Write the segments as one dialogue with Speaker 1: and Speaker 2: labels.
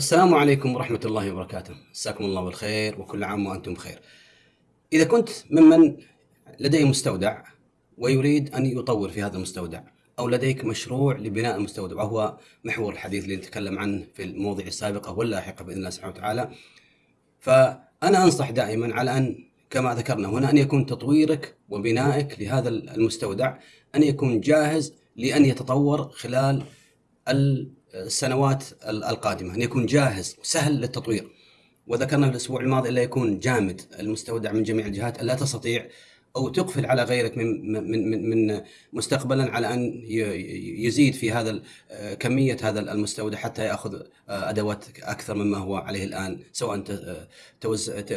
Speaker 1: السلام عليكم ورحمة الله وبركاته، مساكم الله بالخير وكل عام وأنتم بخير. إذا كنت ممن لديه مستودع ويريد أن يطور في هذا المستودع أو لديك مشروع لبناء المستودع وهو محور الحديث اللي نتكلم عنه في المواضيع السابقة واللاحقة بإذن الله سبحانه وتعالى. فأنا أنصح دائما على أن كما ذكرنا هنا أن يكون تطويرك وبنائك لهذا المستودع أن يكون جاهز لأن يتطور خلال السنوات القادمة أن يكون جاهز وسهل للتطوير وذكرنا في الأسبوع الماضي الا يكون جامد المستودع من جميع الجهات الا تستطيع أو تقفل على غيرك من من من, من مستقبلا على أن يزيد في هذا كمية هذا المستودع حتى يأخذ أدوات أكثر مما هو عليه الآن سواء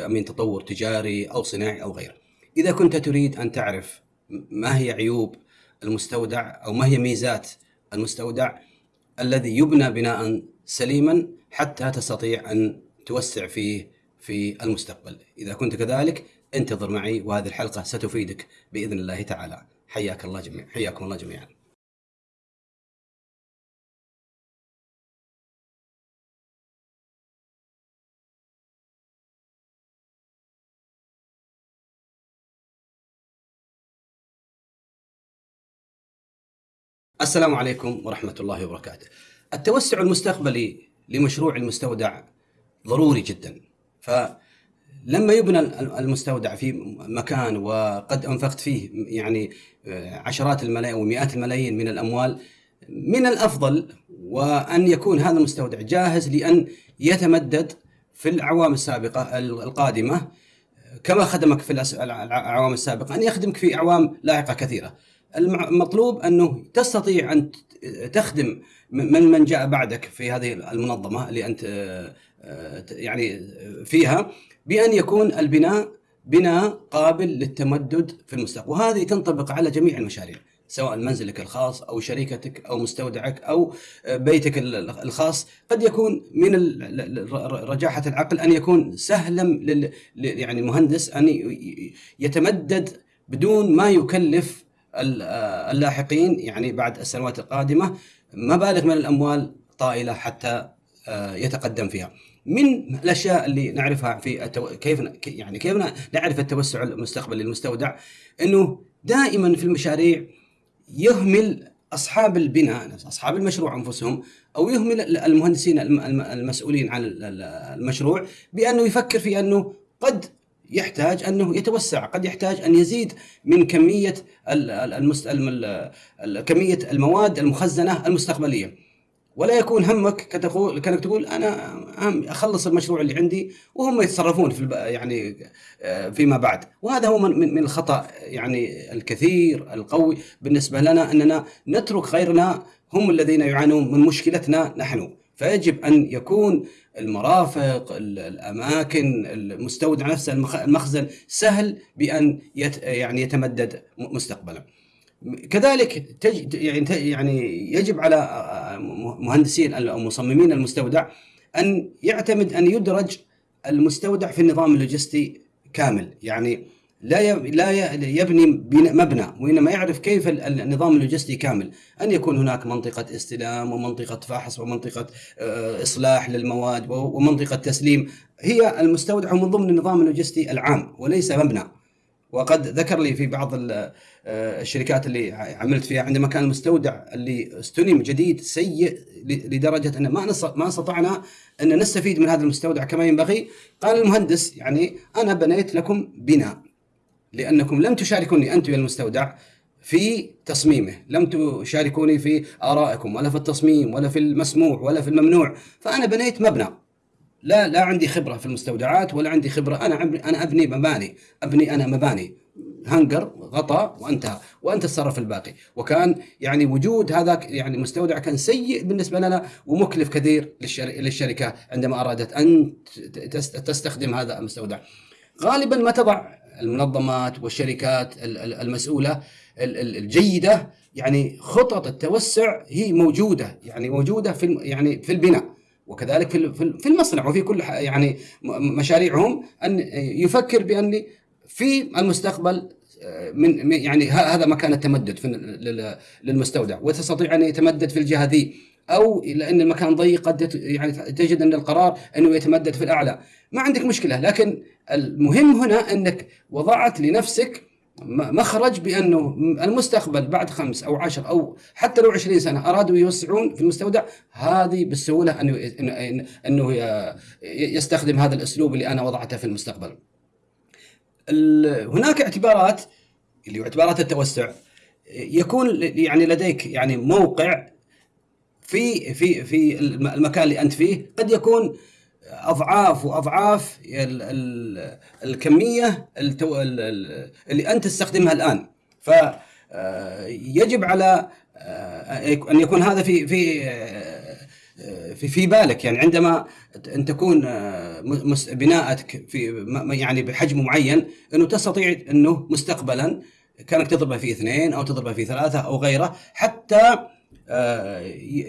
Speaker 1: من تطور تجاري أو صناعي أو غيره. إذا كنت تريد أن تعرف ما هي عيوب المستودع أو ما هي ميزات المستودع الذي يبنى بناء سليما حتى تستطيع أن توسع فيه في المستقبل. إذا كنت كذلك انتظر معي وهذه الحلقة ستفيدك بإذن الله تعالى. حياك الله جميعا، حياكم الله جميعا. السلام عليكم ورحمة الله وبركاته. التوسع المستقبلي لمشروع المستودع ضروري جدا. فلما يبنى المستودع في مكان وقد أنفقت فيه يعني عشرات الملايين ومئات الملايين من الأموال من الأفضل وأن يكون هذا المستودع جاهز لأن يتمدد في الأعوام السابقة القادمة كما خدمك في الأعوام السابقة أن يخدمك في أعوام لاحقة كثيرة. المطلوب أنه تستطيع أن تخدم من من جاء بعدك في هذه المنظمة اللي أنت يعني فيها بأن يكون البناء بناء قابل للتمدد في المستقبل. وهذه تنطبق على جميع المشاريع سواء منزلك الخاص أو شركتك أو مستودعك أو بيتك الخاص. قد يكون من رجاحة العقل أن يكون سهلا لل يعني المهندس أن يتمدد بدون ما يكلف اللاحقين يعني بعد السنوات القادمة مبالغ من الأموال طائلة حتى آه، يتقدم فيها. من الأشياء اللي نعرفها في التو... كيف يعني كيف نعرف التوسع المستقبلي للمستودع إنه دائما في المشاريع يهمل أصحاب البناء أصحاب المشروع أنفسهم أو يهمل المهندسين المسؤولين عن المشروع بأنه يفكر في أنه قد يحتاج أنه يتوسع، قد يحتاج أن يزيد من كمية المست... كمية المواد المخزنة المستقبلية. ولا يكون همك كتقول كانك تقول أنا أهم أخلص المشروع اللي عندي وهم يتصرفون في يعني فيما بعد وهذا هو من من الخطأ يعني الكثير القوي بالنسبة لنا أننا نترك غيرنا هم الذين يعانون من مشكلتنا نحن فيجب أن يكون المرافق الأماكن المستودع نفسه المخزن سهل بأن يت يعني يتمدد مستقبلا. كذلك تج يعني يعني يجب على مهندسين أو مصممين المستودع أن يعتمد أن يدرج المستودع في النظام اللوجستي كامل يعني لا لا يبني مبنى وإنما يعرف كيف النظام اللوجستي كامل. أن يكون هناك منطقة استلام ومنطقة فحص ومنطقة آه، إصلاح للمواد ومنطقة تسليم. هي المستودع من ضمن النظام اللوجستي العام وليس مبنى. وقد ذكر لي في بعض آه، الشركات اللي عملت فيها عندما كان المستودع اللي استلم جديد سيء لدرجة أن ما ما استطعنا أن نستفيد من هذا المستودع كما ينبغي قال المهندس يعني أنا بنيت لكم بناء. لأنكم لم تشاركوني أنتم يا المستودع في تصميمه لم تشاركوني في آرائكم ولا في التصميم ولا في المسموح ولا في الممنوع. فأنا بنيت مبنى. لا لا عندي خبرة في المستودعات ولا عندي خبرة. أنا أنا أبني مباني. أبني أنا مباني. هنجر غطاء وانتهى وأنت تصرف الباقي. وكان يعني وجود هذاك يعني مستودع كان سيء بالنسبة لنا ومكلف كثير للشركة عندما أرادت أن تستخدم هذا المستودع. غالبا ما تضع المنظمات والشركات المسؤولة الجيدة يعني خطط التوسع هي موجودة يعني موجودة في يعني في البناء. وكذلك في في المصنع وفي كل يعني مشاريعهم أن يفكر بأن في المستقبل من يعني هذا مكان التمدد في للمستودع. وتستطيع أن يتمدد في الجهة ذي. أو لأن المكان ضيق قد يعني تجد أن القرار أنه يتمدد في الأعلى ما عندك مشكلة لكن المهم هنا أنك وضعت لنفسك مخرج بأنه المستقبل بعد خمس أو عشر أو حتى لو عشرين سنة أرادوا يوسعون في المستودع هذه بالسهولة أنه انه يستخدم هذا الأسلوب اللي أنا وضعته في المستقبل. هناك اعتبارات اللي هو اعتبارات التوسع يكون يعني لديك يعني موقع في في في المكان اللي أنت فيه قد يكون أضعاف وأضعاف الكمية اللي أنت تستخدمها الآن. ف يجب على أن يكون هذا في في في في بالك. يعني عندما أن تكون بناءتك في يعني بحجم معين إنه تستطيع أنه مستقبلا كأنك تضربه في اثنين أو تضربه في ثلاثة أو غيره حتى آه،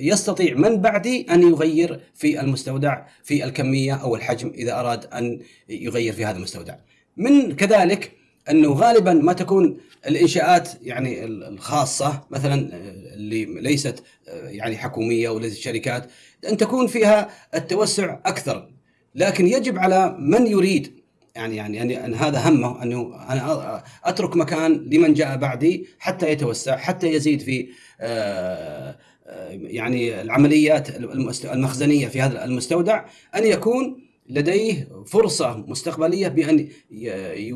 Speaker 1: يستطيع من بعدي أن يغير في المستودع في الكمية أو الحجم إذا أراد أن يغير في هذا المستودع. من كذلك أنه غالبا ما تكون الإنشاءات يعني الخاصة مثلا آه، اللي ليست آه، يعني حكومية وليست شركات أن تكون فيها التوسع أكثر لكن يجب على من يريد يعني يعني يعني هذا همه انه أنا أترك مكان لمن جاء بعدي حتى يتوسع حتى يزيد في آه، آه، يعني العمليات المخزنية في هذا المستودع أن يكون لديه فرصة مستقبلية بأن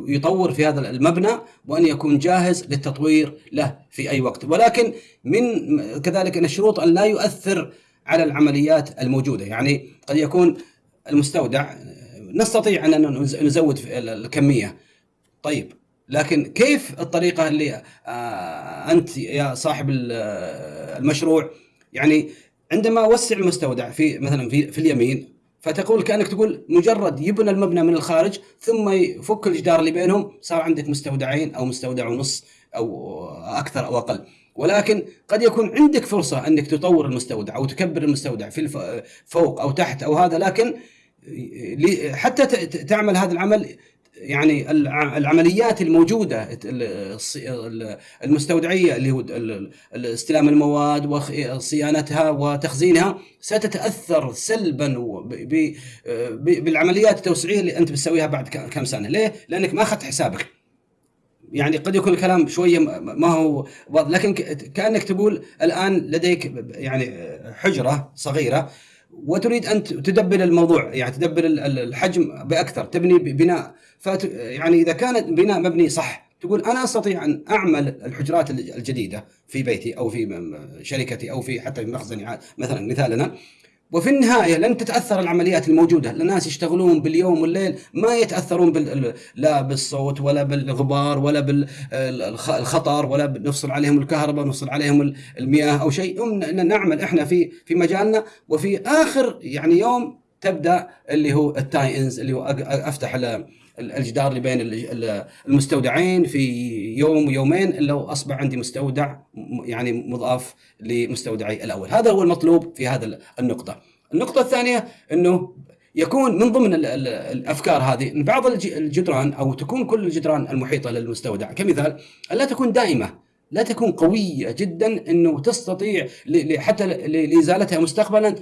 Speaker 1: يطور في هذا المبنى وأن يكون جاهز للتطوير له في أي وقت. ولكن من كذلك أن الشروط أن لا يؤثر على العمليات الموجودة. يعني قد يكون المستودع نستطيع أن نزود الكمية. طيب لكن كيف الطريقة اللي آه، أنت يا صاحب المشروع يعني عندما وسع المستودع في مثلا في, في اليمين فتقول كأنك تقول مجرد يبنى المبنى من الخارج ثم يفك الجدار اللي بينهم صار عندك مستودعين أو مستودع ونص أو أكثر أو أقل. ولكن قد يكون عندك فرصة أنك تطور المستودع أو تكبر المستودع في فوق أو تحت أو هذا لكن حتى تعمل هذا العمل يعني العمليات الموجودة المستودعية اللي هو استلام المواد وصيانتها وتخزينها ستتأثر سلبا بالعمليات التوسعية اللي أنت بتسويها بعد كم سنة، ليه؟ لأنك ما أخذت حسابك. يعني قد يكون الكلام شوية ما هو لكن كأنك تقول الآن لديك يعني حجرة صغيرة وتريد أن تدبر الموضوع يعني تدبر الحجم بأكثر تبني بناء. فت يعني إذا كان بناء مبني صح تقول أنا أستطيع أن أعمل الحجرات الجديدة في بيتي أو في شركتي أو في حتى في مخزني مثلا مثالنا. وفي النهاية لن تتأثر العمليات الموجودة، الناس يشتغلون باليوم والليل ما يتأثرون بال... لا بالصوت ولا بالغبار ولا بالخطر ولا نفصل عليهم الكهرباء نفصل عليهم المياه أو شيء، نعمل إحنا في في مجالنا. وفي آخر يعني يوم تبدأ اللي هو التاي انز اللي هو أفتح الجدار اللي بين المستودعين في يوم ويومين لو أصبح عندي مستودع يعني مضاف لمستودعي الأول، هذا هو المطلوب في هذا النقطة. النقطة الثانية إنه يكون من ضمن الأفكار هذه بعض الجدران أو تكون كل الجدران المحيطة للمستودع كمثال لا تكون دائمة لا تكون قوية جدا إنه تستطيع حتى لإزالتها مستقبلا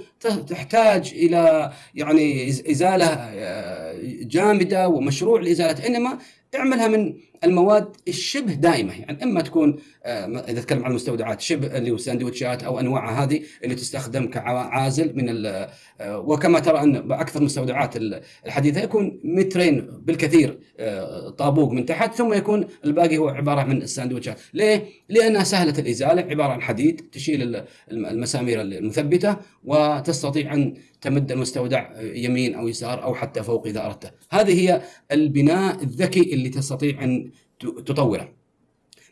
Speaker 1: تحتاج إلى يعني إزالة آه، جامدة ومشروع لإزالتها. إنما اعملها من المواد الشبه دائمة يعني إما تكون آه، إذا تكلم عن المستودعات شبه اللي هو الساندويتشات أو أنواعها هذه اللي تستخدم كعازل من آه، وكما ترى أن أكثر المستودعات الحديثة يكون مترين بالكثير آه، طابوق من تحت ثم يكون الباقي هو عبارة من الساندويتشات، ليه؟ لأنها سهلة الإزالة عبارة عن حديد تشيل المسامير المثبتة وتستطيع أن تمد المستودع يمين أو يسار أو حتى فوق إذا اردت. هذه هي البناء الذكي اللي تستطيع أن تطوره.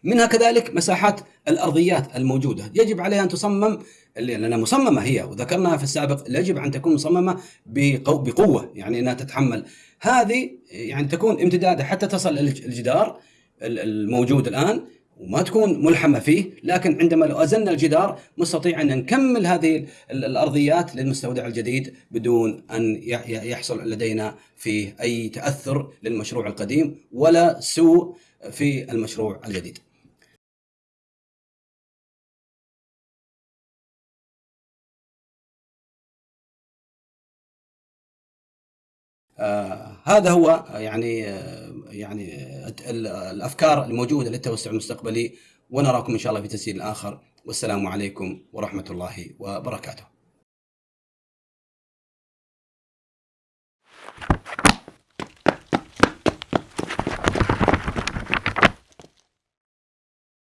Speaker 1: منها كذلك مساحات الأرضيات الموجودة، يجب عليها أن تصمم لأنها مصممة هي وذكرناها في السابق يجب أن تكون مصممة بقوة يعني إنها تتحمل. هذه يعني تكون امتدادها حتى تصل الجدار الموجود الآن وما تكون ملحمة فيه. لكن عندما لو أزلنا الجدار مستطيع أن نكمل هذه الأرضيات للمستودع الجديد بدون أن يحصل لدينا فيه أي تأثر للمشروع القديم ولا سوء في المشروع الجديد. آه هذا هو يعني آه يعني آه، الأفكار الموجودة للتوسع المستقبلي ونراكم إن شاء الله في تسجيل آخر. والسلام عليكم ورحمة الله وبركاته.